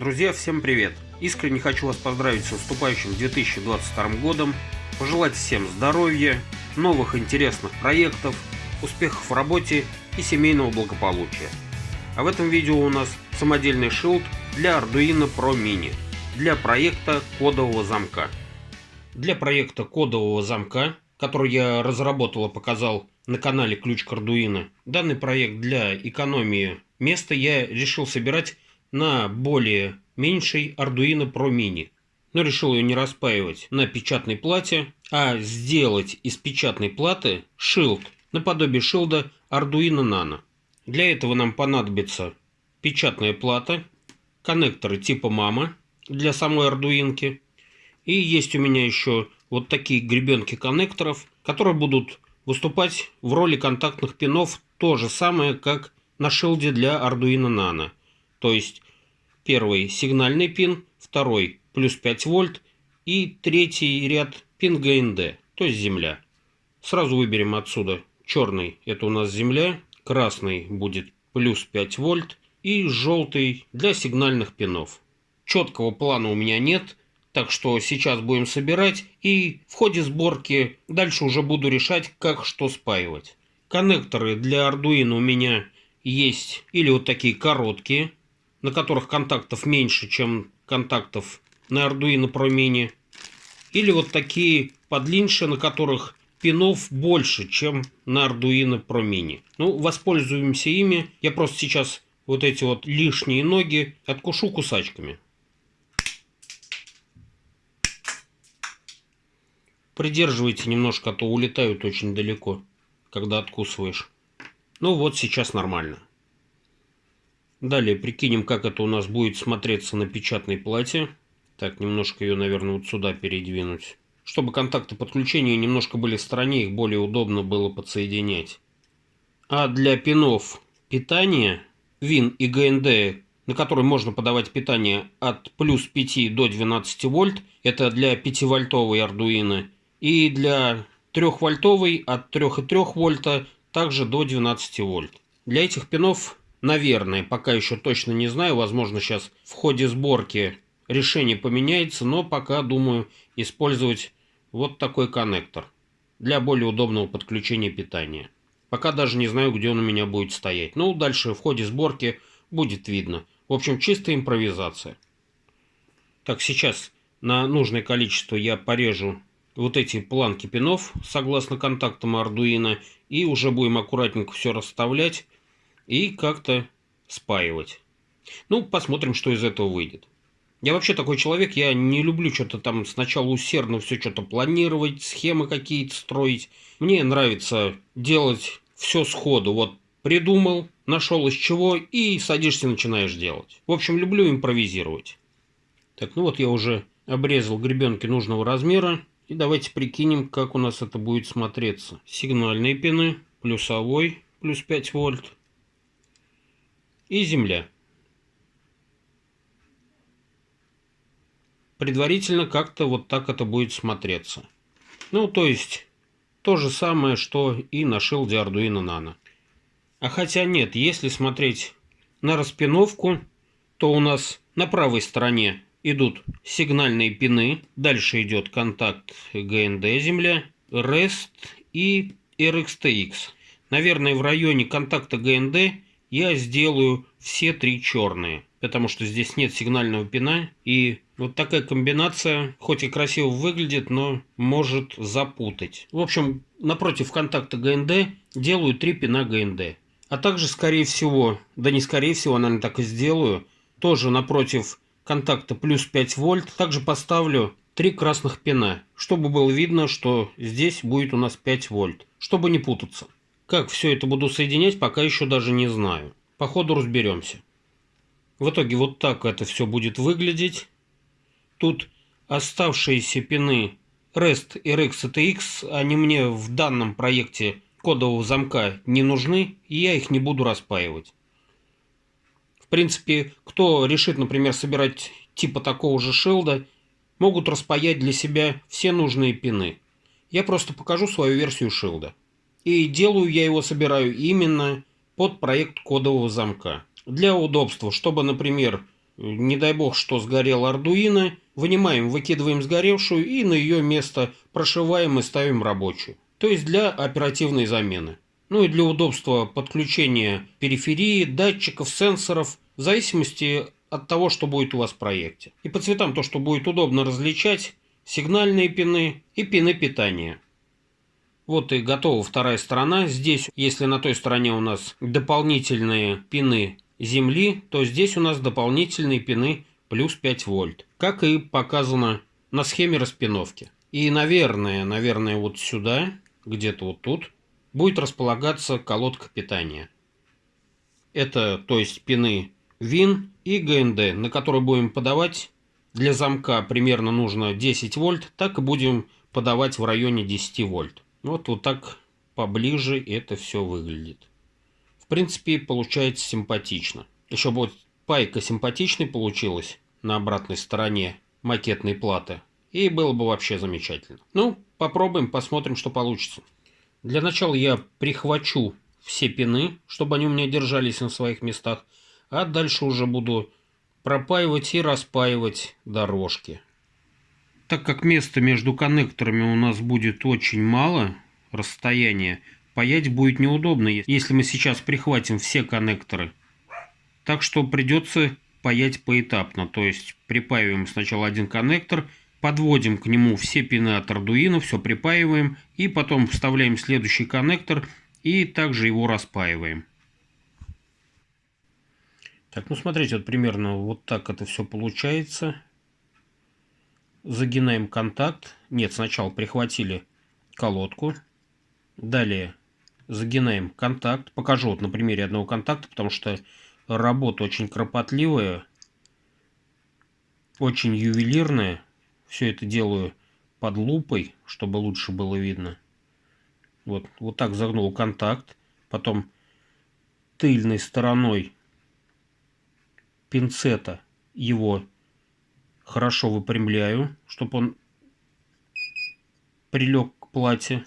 Друзья, всем привет! Искренне хочу вас поздравить с наступающим 2022 годом, пожелать всем здоровья, новых интересных проектов, успехов в работе и семейного благополучия. А в этом видео у нас самодельный шилд для Arduino Pro Mini для проекта кодового замка. Для проекта кодового замка, который я разработал и показал на канале Ключ к Arduino, данный проект для экономии места я решил собирать на более меньшей Arduino Pro Mini. Но решил ее не распаивать на печатной плате, а сделать из печатной платы шилд, наподобие шилда Arduino Nano. Для этого нам понадобится печатная плата, коннекторы типа мама для самой ардуинки. И есть у меня еще вот такие гребенки коннекторов, которые будут выступать в роли контактных пинов то же самое, как на шилде для Arduino Nano. То есть первый сигнальный пин, второй плюс 5 вольт и третий ряд пин ГНД, то есть земля. Сразу выберем отсюда черный, это у нас земля, красный будет плюс 5 вольт и желтый для сигнальных пинов. Четкого плана у меня нет, так что сейчас будем собирать и в ходе сборки дальше уже буду решать, как что спаивать. Коннекторы для Arduino у меня есть или вот такие короткие, на которых контактов меньше, чем контактов на Arduino Pro Mini. Или вот такие подлиннее, на которых пинов больше, чем на Arduino Pro Mini. Ну, воспользуемся ими. Я просто сейчас вот эти вот лишние ноги откушу кусачками. Придерживайте немножко, а то улетают очень далеко, когда откусываешь. Ну вот сейчас нормально. Далее прикинем, как это у нас будет смотреться на печатной плате. Так, немножко ее, наверное, вот сюда передвинуть. Чтобы контакты подключения немножко были в стороне, их более удобно было подсоединять. А для пинов питания, ВИН и ГНД, на который можно подавать питание от плюс 5 до 12 вольт, это для 5-вольтовой Arduino, и для 3-вольтовой от 3,3 вольта также до 12 вольт. Для этих пинов Наверное, пока еще точно не знаю. Возможно, сейчас в ходе сборки решение поменяется, но пока думаю использовать вот такой коннектор для более удобного подключения питания. Пока даже не знаю, где он у меня будет стоять. Ну, дальше в ходе сборки будет видно. В общем, чистая импровизация. Так, сейчас на нужное количество я порежу вот эти планки пинов согласно контактам Arduino и уже будем аккуратненько все расставлять и как-то спаивать. Ну, посмотрим, что из этого выйдет. Я вообще такой человек, я не люблю что-то там сначала усердно все что-то планировать, схемы какие-то строить. Мне нравится делать все сходу. Вот придумал, нашел из чего и садишься начинаешь делать. В общем, люблю импровизировать. Так, ну вот я уже обрезал гребенки нужного размера. И давайте прикинем, как у нас это будет смотреться. Сигнальные пины, плюсовой, плюс 5 вольт и земля. Предварительно как-то вот так это будет смотреться. Ну, то есть, то же самое, что и на шилде Arduino Nano. А хотя нет, если смотреть на распиновку, то у нас на правой стороне идут сигнальные пины, дальше идет контакт GND земля, REST и RxTX. Наверное, в районе контакта GND я сделаю все три черные, потому что здесь нет сигнального пина, и вот такая комбинация, хоть и красиво выглядит, но может запутать. В общем, напротив контакта ГНД делаю три пина ГНД. А также, скорее всего, да не скорее всего, наверное, так и сделаю, тоже напротив контакта плюс 5 вольт, также поставлю три красных пина, чтобы было видно, что здесь будет у нас 5 вольт, чтобы не путаться. Как все это буду соединять, пока еще даже не знаю. По ходу разберемся. В итоге вот так это все будет выглядеть. Тут оставшиеся пины REST и RxATX, они мне в данном проекте кодового замка не нужны, и я их не буду распаивать. В принципе, кто решит, например, собирать типа такого же шилда, могут распаять для себя все нужные пины. Я просто покажу свою версию шилда. И делаю я его, собираю именно под проект кодового замка. Для удобства, чтобы, например, не дай бог, что сгорел Ардуино, вынимаем, выкидываем сгоревшую и на ее место прошиваем и ставим рабочую. То есть для оперативной замены. Ну и для удобства подключения периферии, датчиков, сенсоров, в зависимости от того, что будет у вас в проекте. И по цветам то, что будет удобно различать, сигнальные пины и пины питания. Вот и готова вторая сторона. Здесь, если на той стороне у нас дополнительные пины земли, то здесь у нас дополнительные пины плюс 5 вольт. Как и показано на схеме распиновки. И, наверное, наверное, вот сюда, где-то вот тут, будет располагаться колодка питания. Это, то есть, пины ВИН и ГНД, на которые будем подавать для замка примерно нужно 10 вольт, так и будем подавать в районе 10 вольт. Вот, вот так поближе это все выглядит. В принципе, получается симпатично. Еще вот пайка симпатичной получилась на обратной стороне макетной платы. И было бы вообще замечательно. Ну, попробуем, посмотрим, что получится. Для начала я прихвачу все пины, чтобы они у меня держались на своих местах а дальше уже буду пропаивать и распаивать дорожки. Так как места между коннекторами у нас будет очень мало, расстояние, паять будет неудобно, если мы сейчас прихватим все коннекторы. Так что придется паять поэтапно, то есть припаиваем сначала один коннектор, подводим к нему все пины от Arduino, все припаиваем, и потом вставляем следующий коннектор и также его распаиваем. Так, ну смотрите, вот примерно вот так это все получается. Загинаем контакт. Нет, сначала прихватили колодку. Далее загинаем контакт. Покажу вот на примере одного контакта, потому что работа очень кропотливая, очень ювелирная. Все это делаю под лупой, чтобы лучше было видно. Вот, вот так загнул контакт. Потом тыльной стороной пинцета его хорошо выпрямляю, чтобы он прилег к плате.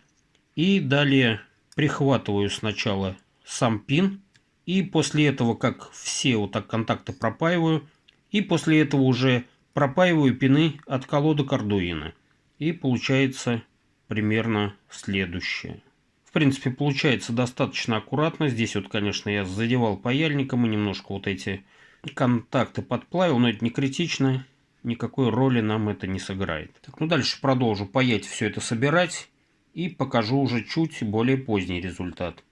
И далее прихватываю сначала сам пин. И после этого, как все вот так контакты пропаиваю, и после этого уже пропаиваю пины от колодок Arduino. И получается примерно следующее. В принципе, получается достаточно аккуратно. Здесь вот, конечно, я задевал паяльником и немножко вот эти контакты подплавил, но это не критично, никакой роли нам это не сыграет. Так, ну дальше продолжу паять все это собирать и покажу уже чуть более поздний результат,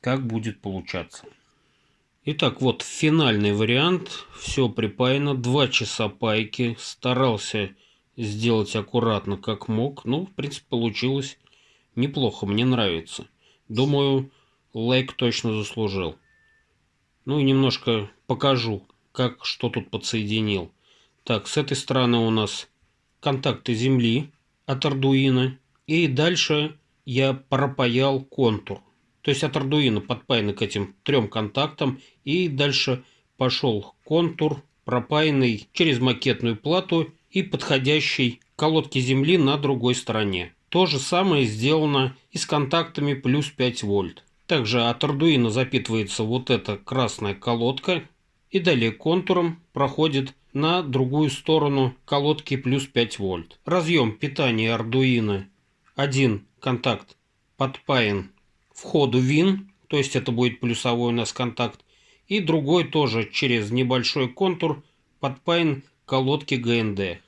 как будет получаться. Итак, вот финальный вариант. Все припаяно. Два часа пайки. Старался сделать аккуратно, как мог. Ну, в принципе, получилось неплохо. Мне нравится. Думаю, лайк точно заслужил. Ну и немножко покажу, как что тут подсоединил. Так, с этой стороны у нас контакты земли от Arduino. И дальше я пропаял контур. То есть от Arduino подпаянный к этим трем контактам. И дальше пошел контур, пропаянный через макетную плату и подходящий к колодке земли на другой стороне. То же самое сделано и с контактами плюс 5 вольт. Также от Arduino запитывается вот эта красная колодка и далее контуром проходит на другую сторону колодки плюс 5 вольт. Разъем питания Arduino один контакт подпаян входу вин, то есть это будет плюсовой у нас контакт, и другой тоже через небольшой контур подпаян колодки ГНД.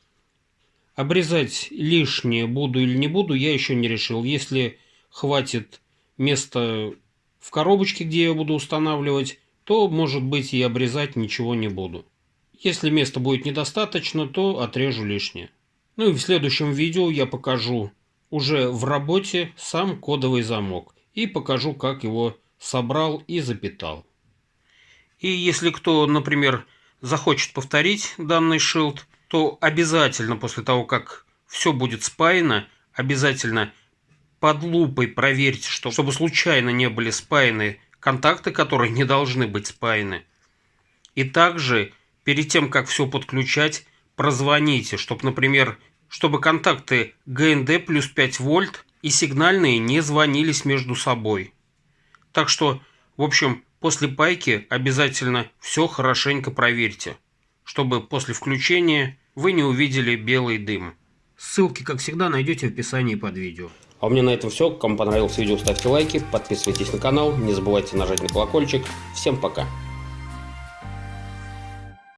Обрезать лишнее буду или не буду, я еще не решил. Если хватит места в коробочке, где я буду устанавливать, то, может быть, и обрезать ничего не буду. Если места будет недостаточно, то отрежу лишнее. Ну и в следующем видео я покажу уже в работе сам кодовый замок и покажу, как его собрал и запитал. И если кто, например, захочет повторить данный шилд, то обязательно после того, как все будет спаяно, обязательно под лупой проверьте, что, чтобы случайно не были спаяны контакты, которые не должны быть спаяны. И также, перед тем, как все подключать, прозвоните, чтобы, например, чтобы контакты ГНД плюс 5 вольт и сигнальные не звонились между собой. Так что, в общем, после пайки обязательно все хорошенько проверьте. чтобы после включения вы не увидели белый дым. Ссылки, как всегда, найдете в описании под видео. А у меня на этом все. Кому понравилось видео, ставьте лайки, подписывайтесь на канал, не забывайте нажать на колокольчик. Всем пока!